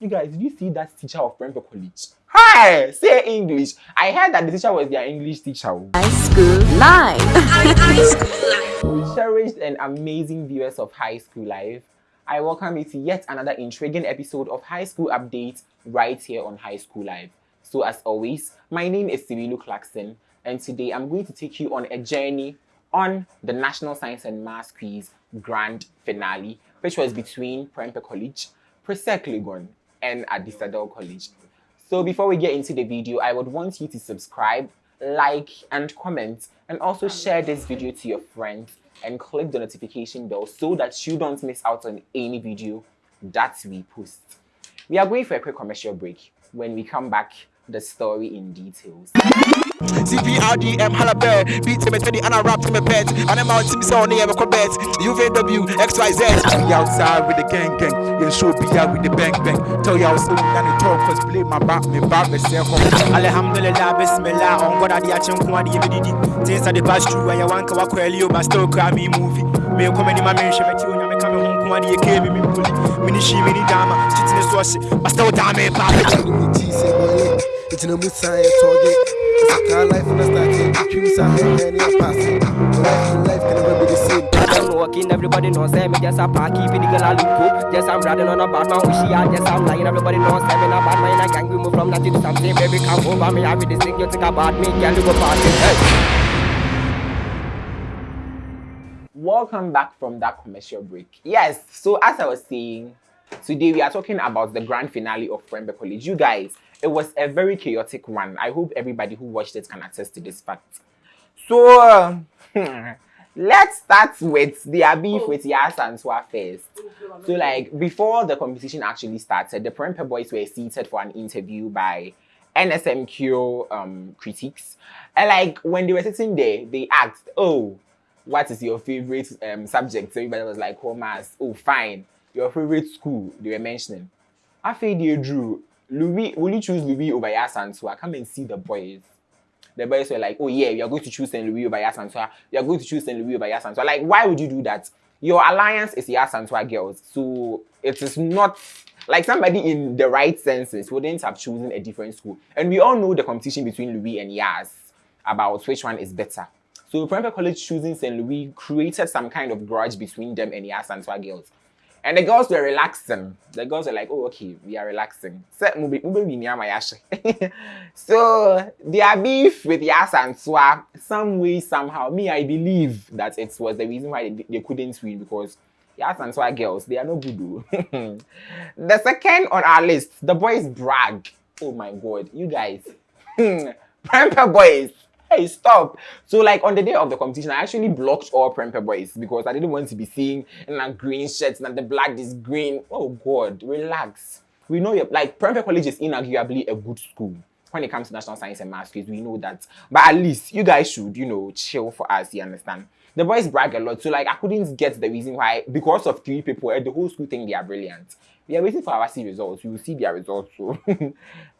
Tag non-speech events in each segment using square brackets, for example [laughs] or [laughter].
You guys, did you see that teacher of Prempeh College? Hi, say English. I heard that the teacher was their English teacher. High school life. [laughs] High school life. Cherished and amazing viewers of High School Life, I welcome you to yet another intriguing episode of High School Update right here on High School Life. So as always, my name is Sirilu Clarkson and today I'm going to take you on a journey on the National Science and Maths Quiz Grand Finale, which was between Prempeh College, Presec Legon, and Adisadel College. So before we get into the video, I would want you to subscribe, like, and comment, and also share this video to your friends and click the notification bell so that you don't miss out on any video that we post. We are going for a quick commercial break. When we come back, the story in details. CPRDM halabert, beat him at 20 and I rap him a pet. And I'm out to me so near a bet. UVW, XYZ. We outside with the gang gang. You show be out with the bang bang. Tell y'all so down the talk, cause play my back, me back, me self. Alhamdulillah, bismillah, on what I did, I'm going to Things are the past true, where you want to walk well, you but still cry me movie. Me come in my mention, but you know, me coming home, come on, you came me, me bully. Mini she, mini dama, cheating the sauce, but still damn it, papa. It's no mood science target. It's a car life and a starting. Dreams are heavy and you're passing. Life and life can never be the same. I'm walking, everybody knows me. Just a park, keeping the girl a loop. Yes, I'm riding on a bad man, wish ah. she had. Just I'm lying, everybody knows me. In a bad man, in a gang, we move from nothing to something. Baby, come over me, I read this thing, you think about me. Girl, you go party. Hey. Welcome back from that commercial break. Yes, so as I was saying, today we are talking about the grand finale of Prempeh College. You guys, it was a very chaotic one. I hope everybody who watched it can attest to this fact. So, uh, [laughs] let's start with the beef with Yaa Asantewaa first. So, like, before the competition actually started, the Prempeh boys were seated for an interview by NSMQ um, critics. And, like, when they were sitting there, they asked, oh, what is your favorite um, subject? So everybody was like, commerce. Oh, fine. Your favorite school, they were mentioning. I feel they drew Louis, will you choose Louis over Yaa Asantewaa? Come and see the boys. The boys were like, oh yeah, we are going to choose St. Louis over Yaa Asantewaa. We are going to choose St. Louis over Yaa Asantewaa. Like, why would you do that? Your alliance is Yaa Asantewaa girls. So it is not like somebody in the right senses wouldn't have chosen a different school. And we all know the competition between Louis and Yas about which one is better. So Prempeh College choosing St. Louis created some kind of grudge between them and Yas and girls. And the girls were relaxing. The girls were like, oh, okay, we are relaxing. [laughs] so their beef with Yaa Asantewaa, some way, somehow, me, I believe that it was the reason why they, they couldn't win because Yaa Asantewaa girls, they are no good. [laughs] the second on our list, the boys brag. Oh my God, you guys. [laughs] Prempeh boys hey, stop. So like on the day of the competition, I actually blocked all Prempeh boys because I didn't want to be seeing a green shirts and the black is green. Oh God, relax. We know like Prempeh College is inarguably a good school when it comes to national science and maths we know that. But at least you guys should, you know, chill for us, you understand? The boys brag a lot, so like I couldn't get the reason why, because of three people, at the whole school think they are brilliant. We are waiting for our C results. We will see their results. So. [laughs]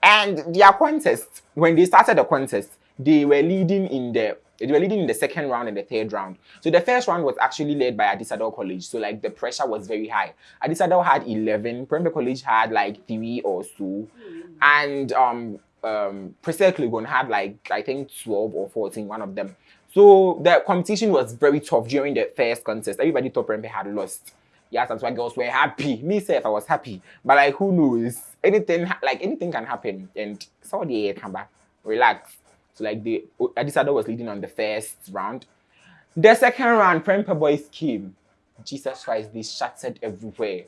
and their contest, when they started the contest, they were leading in the they were leading in the second round and the third round. So the first round was actually led by Adisadel College. So like the pressure was very high. Adisadel had 11, Prempeh College had like three or so. And um um Presec Legon had like I think 12 or 14, one of them. So the competition was very tough during the first contest. Everybody thought Prempeh had lost. Yeah, that's why girls were happy. Me self, I was happy. But like who knows? Anything like anything can happen. And so the come back. Relax. So like the Adisadel was leading on the first round. The second round, Prempeh Boys came. Jesus Christ, they shattered everywhere.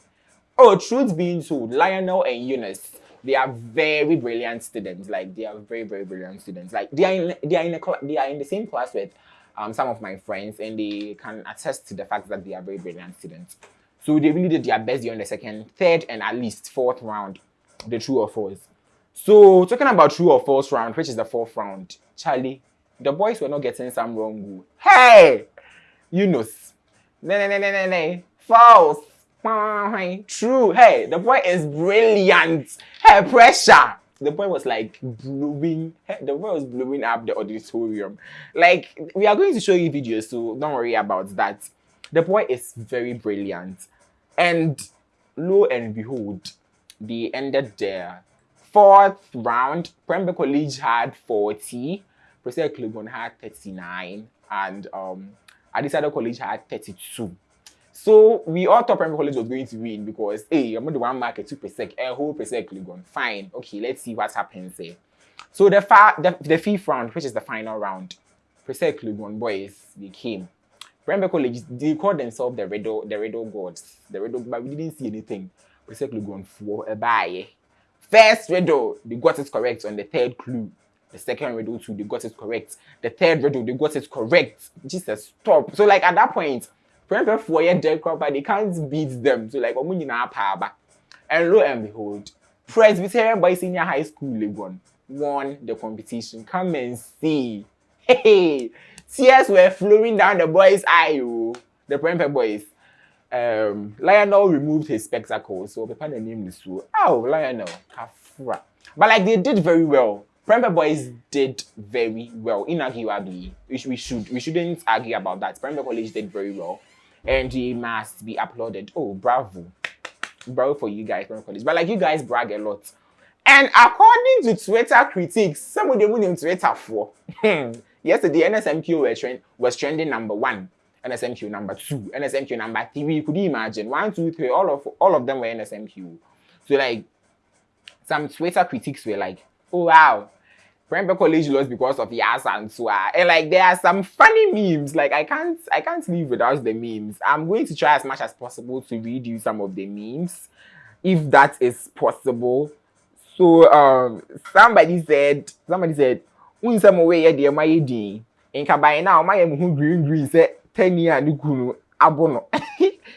Oh, truth being told, Lionel and Eunice, they are very brilliant students. Like they are very, very brilliant students. Like they are in they are in a they are in the same class with um, some of my friends, and they can attest to the fact that they are very brilliant students. So they really did their best during the second, third, and at least fourth round, the true or false. So talking about true or false round, which is the fourth round, Charlie, the boys were not getting some wrong. Hey, Yunus, no, no, no, no, no, false. True. Hey, the boy is brilliant. Hey, pressure. The boy was like blowing. The boy was blowing up the auditorium. Like we are going to show you videos, so don't worry about that. The boy is very brilliant, and lo and behold, they ended their fourth round. Prempeh College had 40, Presec Legon had 39, and um, Adisadel College had 32. So we all thought Prempeh College was going to win because, hey, I'm going to one market two percent, a whole Presec Legon. Fine, okay, let's see what happens here. So the, the, the fifth round, which is the final round, Presec Legon boys, they came. Prempeh College, they called themselves the Riddle, the Riddle Gods. The Riddle, but we didn't see anything. Presec Legon for a buy. First riddle, they got it correct on the third clue. The second riddle too, they got it correct. The third riddle, they got it correct. Jesus, stop. So like at that point, Prempeh for your dead but they can't beat them. So like, And lo and behold, Presbyterian Boys Senior High School Legon won the competition. Come and see. Hey, tears were flowing down the boys' eye. Oh. The Prempeh boys. Um, Lionel removed his spectacles, so the name is so. Oh, Lionel, Kafra. But like they did very well. Prempeh boys did very well, inarguably. We, we should we shouldn't argue about that. Prempeh College did very well, and they must be applauded. Oh, bravo, bravo for you guys, Prempeh College. But like you guys brag a lot. And according to Twitter critics, some of them went on Twitter for [laughs] yesterday NSMQ was, trend, was trending number one, NSMQ number two, NSMQ number three. Could you imagine? One, two, three, all of all of them were NSMQ. So like some Twitter critics were like, oh wow, Prempeh College lost because of Yaa Asantewaa. And like there are some funny memes. Like I can't I can't live without the memes. I'm going to try as much as possible to read you some of the memes, if that is possible. So um somebody said somebody said unsam away ye de my din. Inka by now my green green say 10 year ni kunu abono.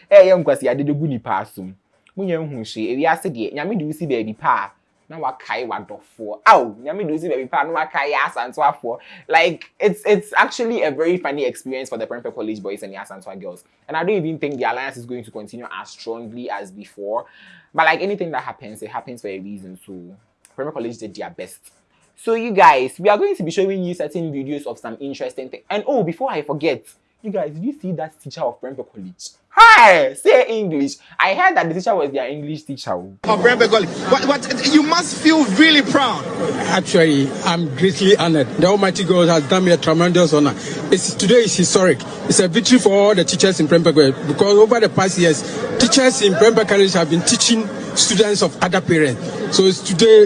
Eh [laughs] yam kwasi ade de gu ni pa asum. Munya hu hwe ewi ase de nyame de usi baby pa na wakae wadɔfoɔ. Aw nyame de osi baabi pa na wakae asantoafoɔ like it's it's actually a very funny experience for the Prempeh College boys and the Asantoa girls. And I don't even think the alliance is going to continue as strongly as before. But like anything that happens it happens for a reason so Prempeh College did their best. So you guys we are going to be showing you certain videos of some interesting things and oh before I forget you guys did you see that teacher of Prempeh College Hi, say English. I heard that the teacher was their English teacher. Of Brembegoli. But, but you must feel really proud. Actually, I'm greatly honored. The Almighty God has done me a tremendous honor. It's, today is historic. It's a victory for all the teachers in Brembegoli because over the past years, teachers in Brembegoli College have been teaching students of other parents. So it's today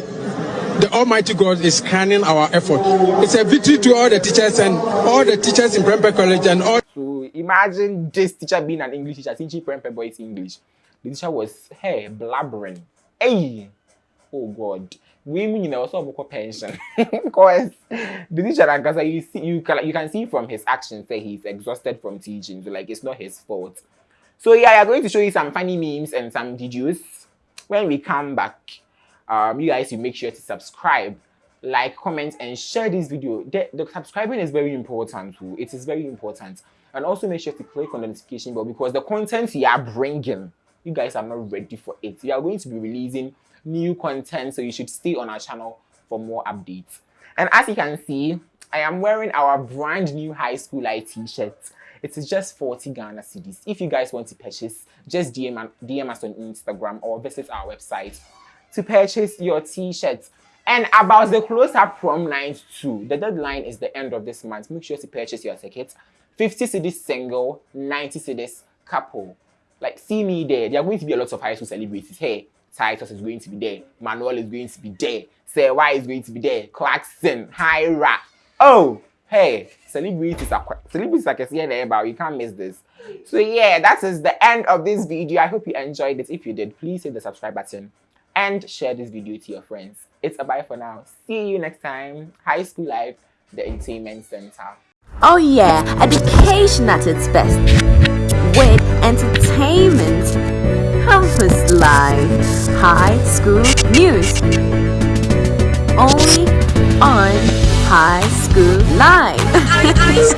the Almighty God is crowning our effort. It's a victory to all the teachers and all the teachers in Prempeh College and all. Imagine this teacher being an English teacher, teaching Prempeh boys English. The teacher was, hey, blabbering. Hey! Oh God. We mean you know also about pension [laughs] because the teacher Ankasa you see you can you can see from his actions that he's exhausted from teaching so like it's not his fault. So yeah, I'm going to show you some funny memes and some videos when we come back um, you guys you make sure to subscribe like comment and share this video the, the subscribing is very important too it is very important and also make sure to click on the notification bell because the content we are bringing you guys are not ready for it we are going to be releasing new content so you should stay on our channel for more updates and as you can see i am wearing our brand new high school light t-shirt it is just 40 Ghana cedis. If you guys want to purchase, just DM, DM us on Instagram or visit our website to purchase your t-shirts. And about the close-up prom night too, the deadline is the end of this month. Make sure to purchase your tickets. 50 cedis single, 90 cedis couple. Like, see me there. There are going to be a lot of high school celebrities. Hey, Titus is going to be there. Manuel is going to be there. Sarah is going to be there. Clarkson, Hyra. Oh, hey, celebrities are celebrities are here there, but you can't miss this. So yeah, that is the end of this video. I hope you enjoyed it. If you did, please hit the subscribe button and share this video to your friends. It's a bye for now. See you next time. High School Life, the Entertainment Center. Oh yeah, education at its best. With entertainment. Campus Live. High School News. Only on High School Live. [laughs]